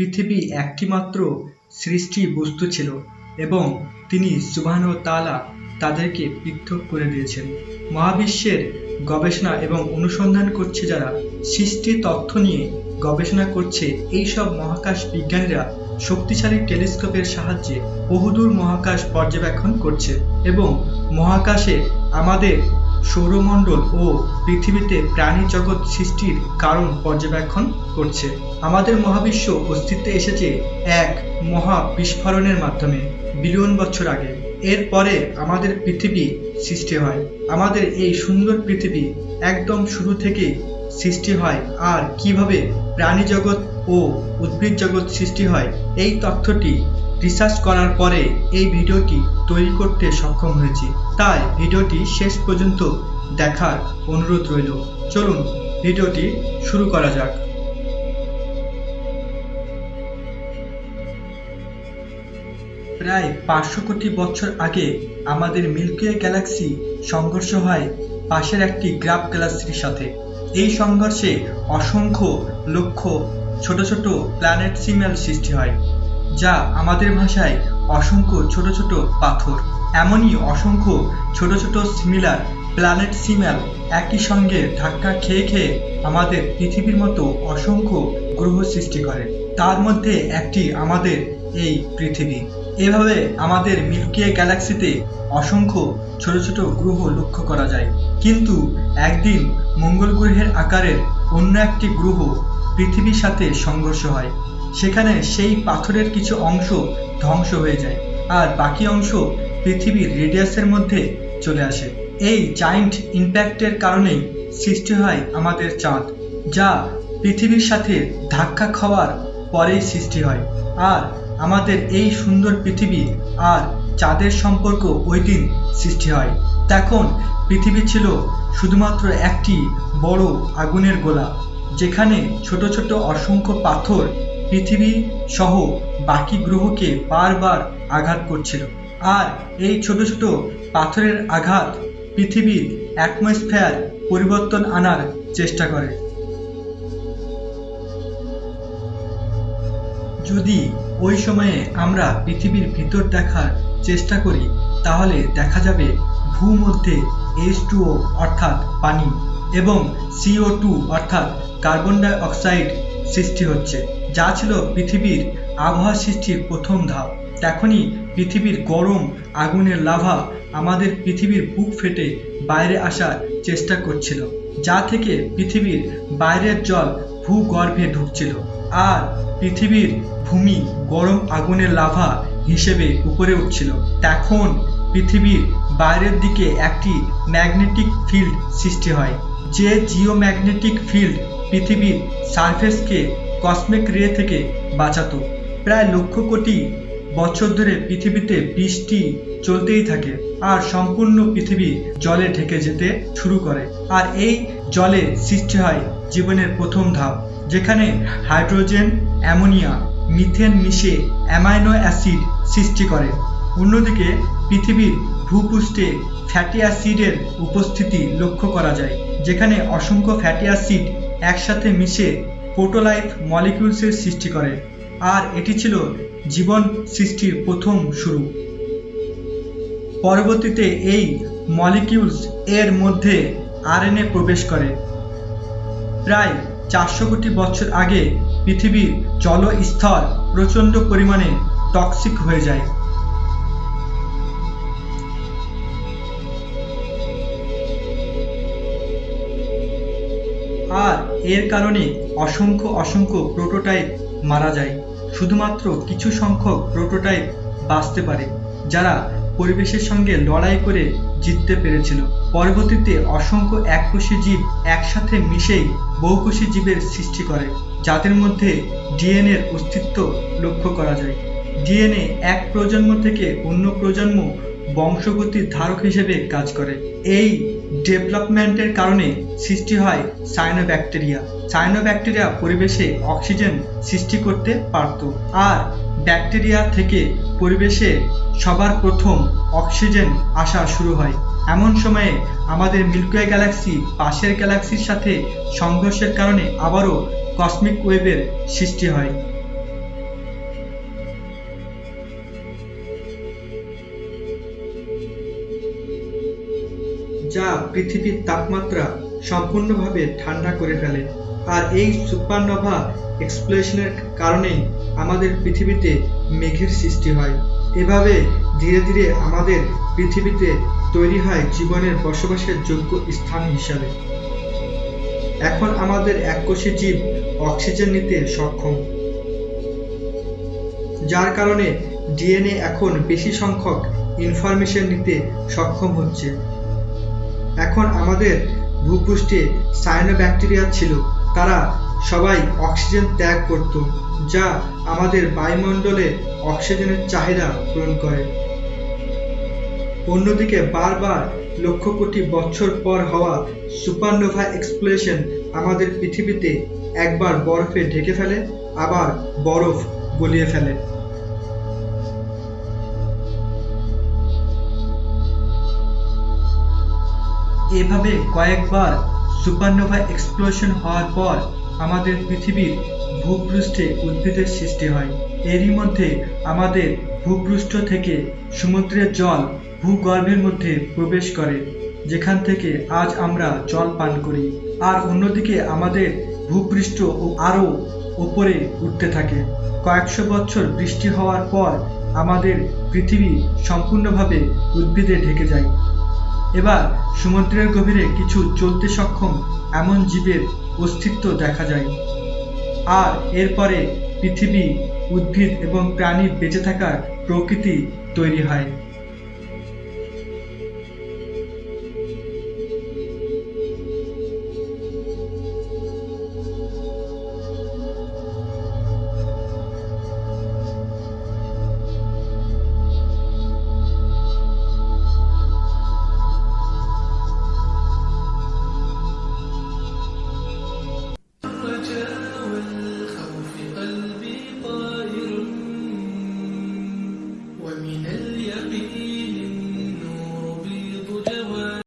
পৃথিবী একটিমাত্র সৃষ্টি বস্তু ছিল এবং তিনি সুবহান তাআলা তাদেরকে পৃথক করে দিয়েছেন। মহাবিশ্বের গবেষণা এবং অনুসন্ধান করছে যারা সৃষ্টি তথ্য নিয়ে গবেষণা করছে এই সব মহাকাশ বিজ্ঞানীরা শক্তিশালী টেলিস্কোপের সাহায্যে বহুদূর মহাকাশ পর্যবেক্ষণ করছে এবং মহাকাশে আমাদের সৌরমণ্ডল ও পৃথিবীতে প্রাণী জগৎ সৃষ্টির কারণ পর্যবেক্ষণ করছে। আমাদের মহাবিশ্ব অস্তিত্বে এসেছে এক মহা বিস্ফোরণের মাধ্যমে, বিলিয়ন বছর আগে। এরপরে আমাদের পৃথিবী সৃষ্টি হয়। আমাদের এই সুন্দর পৃথিবী একদম শুরু থেকে সৃষ্টি হয়। আর কীভাবে প্রাণী জগৎ ও উদ্ভিদ জগৎ সৃষ্টি হয়, এই তথ্যটি রিসার্চ করার পরে এই ভিডিওটি তৈরি করতে সক্ষম হয়েছি। তাই ভিডিওটি শেষ পর্যন্ত দেখার অনুরোধ রইল। চলুন ভিডিওটি শুরু করা যাক। প্রায় পাঁচশো কোটি বছর আগে আমাদের মিল্কিওয়ে গ্যালাক্সি সংঘর্ষ হয় পাশের একটি গ্রাফ গ্যালাক্সির সাথে। এই সংঘর্ষে অসংখ্য লক্ষ ছোট ছোট প্ল্যানেট সিমেল সৃষ্টি হয়। যা আমাদের ভাষায় অসংখ্য ছোট ছোট পাথর। এমনই অসংখ্য ছোট ছোট সিমিলার প্ল্যানেট সিমেল একই সঙ্গে ধাক্কা খেয়ে খেয়ে আমাদের পৃথিবীর মতো অসংখ্য গ্রহ সৃষ্টি করে। তার মধ্যে একটি আমাদের এই পৃথিবী। এভাবে আমাদের মিল্কিয়ে গ্যালাক্সিতে অসংখ্য ছোট ছোট গ্রহ লক্ষ্য করা যায়। কিন্তু একদিন মঙ্গল গ্রহের আকারের অন্য একটি গ্রহ পৃথিবীর সাথে সংঘর্ষ হয়। সেখানে সেই পাথরের কিছু অংশ ধ্বংস হয়ে যায়, আর বাকি অংশ পৃথিবীর রেডিয়াসের মধ্যে চলে আসে। এই জায়েন্ট ইম্প্যাক্টের কারণেই সৃষ্টি হয় আমাদের চাঁদ, যা পৃথিবীর সাথে ধাক্কা খাওয়ার পরেই সৃষ্টি হয়। আর আমাদের এই সুন্দর পৃথিবী আর চাঁদের সম্পর্ক ওই দিন সৃষ্টি হয়। তখন পৃথিবী ছিল শুধুমাত্র একটি বড় আগুনের গোলা, যেখানে ছোট ছোট অসংখ্য পাথর পৃথিবী সহ বাকি গ্রহকে বারবার আঘাত করছিল। আর এই ছোট ছোট পাথরের আঘাত পৃথিবীর অ্যাটমসফেয়ার পরিবর্তন আনার চেষ্টা করে। যদি ওই সময়ে আমরা পৃথিবীর ভিতর দেখার চেষ্টা করি, তাহলে দেখা যাবে ভূমধ্যে এইচ টুও অর্থাৎ পানি এবং সিও টু অর্থাৎ কার্বন ডাই অক্সাইড সৃষ্টি হচ্ছে। যা ছিল পৃথিবীর আবহাওয়া সৃষ্টির প্রথম ধাপ। তখনই পৃথিবীর গরম, আগুনের লাভা আমাদের পৃথিবীর বুক ফেটে বাইরে আসার চেষ্টা করছিল, যা থেকে পৃথিবীর বাইরের জল ভূগর্ভে ঢুকছিল। আর পৃথিবীর ভূমি গরম, আগুনের লাভা হিসেবে উপরে উঠছিল। তখন পৃথিবীর বাইরের দিকে একটি ম্যাগনেটিক ফিল্ড সৃষ্টি হয়, যে জিওম্যাগনেটিক ফিল্ড পৃথিবীর সারফেসকে কসমিক রে থেকে বাঁচাতো। প্রায় লক্ষ কোটি বছর ধরে পৃথিবীতে বৃষ্টি চলতেই থাকে আর সম্পূর্ণ পৃথিবী জলে ঢেকে যেতে শুরু করে। আর এই জলে সৃষ্টি হয় জীবনের প্রথম ধাপ, যেখানে হাইড্রোজেন, অ্যামোনিয়া, মিথেন মিশে অ্যামাইনো অ্যাসিড সৃষ্টি করে। অন্যদিকে পৃথিবীর ভূপৃষ্ঠে ফ্যাটি অ্যাসিডের উপস্থিতি লক্ষ্য করা যায়, যেখানে অসংখ্য ফ্যাটি অ্যাসিড একসাথে মিশে প্রোটোলাইফ মলিকিউলসের সৃষ্টি করে, আর এটি ছিল জীবন সৃষ্টির প্রথম শুরু। পরবর্তীতে এই মলিকিউলস এর মধ্যে আরএনএ প্রবেশ করে। প্রায় চারশো কোটি বছর আগে পৃথিবীর জলস্তর প্রচণ্ড পরিমাণে টক্সিক হয়ে যায়। আর এর কারণে অসংখ্য অসংখ্য প্রোটোটাইপ মারা যায়। শুধুমাত্র কিছু সংখ্যক প্রোটোটাইপ বাঁচতে পারে, যারা পরিবেশের সঙ্গে লড়াই করে জিততে পেরেছিল। পরবর্তীতে অসংখ্য এককোষী জীব একসাথে মিশেই বহুকোষী জীবের সৃষ্টি করে, যাদের মধ্যে ডিএনএর অস্তিত্ব লক্ষ্য করা যায়। ডিএনএ এক প্রজন্ম থেকে অন্য প্রজন্ম বংশগতির ধারক হিসেবে কাজ করে। এই ডেভেলপমেন্টের কারণে সৃষ্টি হয় সাইনোব্যাকটেরিয়া। সাইনোব্যাকটেরিয়া পরিবেশে অক্সিজেন সৃষ্টি করতে পারত আর ব্যাকটেরিয়া থেকে পরিবেশে সবার প্রথম অক্সিজেন আসা শুরু হয়। এমন সময়ে আমাদের মিল্কওয়ে গ্যালাক্সি পাশের গ্যালাক্সির সাথে সংঘর্ষের কারণে আবারও কসমিক ওয়েভের সৃষ্টি হয়। যা পৃথিবীর তাপমাত্রা সম্পূর্ণভাবে ঠান্ডা করে ফেলে। আর এই সুপারনোভা এক্সপ্লোশনের কারণেই আমাদের পৃথিবীতে মেঘের সৃষ্টি হয়। এভাবে ধীরে ধীরে আমাদের পৃথিবীতে তৈরি হয় জীবনের বসবাসের যোগ্য স্থান হিসাবে। এখন আমাদের এককোষী জীব অক্সিজেন নিতে সক্ষম, যার কারণে ডিএনএ এখন বেশি সংখ্যক ইনফরমেশন নিতে সক্ষম হচ্ছে। এখন আমাদের ভূপৃষ্ঠে সায়ানোব্যাকটেরিয়া ছিল। তারা সবাই অক্সিজেন ত্যাগ করত, যা আমাদের বায়ুমণ্ডলে অক্সিজেনের চাহিদা পূরণ করে। অন্যদিকে বারবার লক্ষ কোটি বছর পর হওয়া সুপারনোভা এক্সপ্লোশন আমাদের পৃথিবীতে একবার বরফে ঢেকে ফেলে, আবার বরফ গলিয়ে ফেলে। এভাবে কয়েকবার সুপারনোভা এক্সপ্লোশন হওয়ার পর আমাদের পৃথিবীর ভূপৃষ্ঠে উদ্ভিদের সৃষ্টি হয়। এরই মধ্যে আমাদের ভূপৃষ্ঠ থেকে সমুদ্রের জল ভূগর্ভের মধ্যে প্রবেশ করে, যেখান থেকে আজ আমরা জল পান করি। আর অন্যদিকে আমাদের ভূপৃষ্ঠ আরও উপরে উঠতে থাকে। কয়েকশো বছর বৃষ্টি হওয়ার পর আমাদের পৃথিবী সম্পূর্ণভাবে উদ্ভিদে ঢেকে যায়। এবার সমুদ্রের গভীরে কিছু চলতে সক্ষম এমন জীবের অস্তিত্ব দেখা যায়। আর এরপরে পৃথিবী, উদ্ভিদ এবং প্রাণী বেঁচে থাকার প্রকৃতি তৈরি হয়।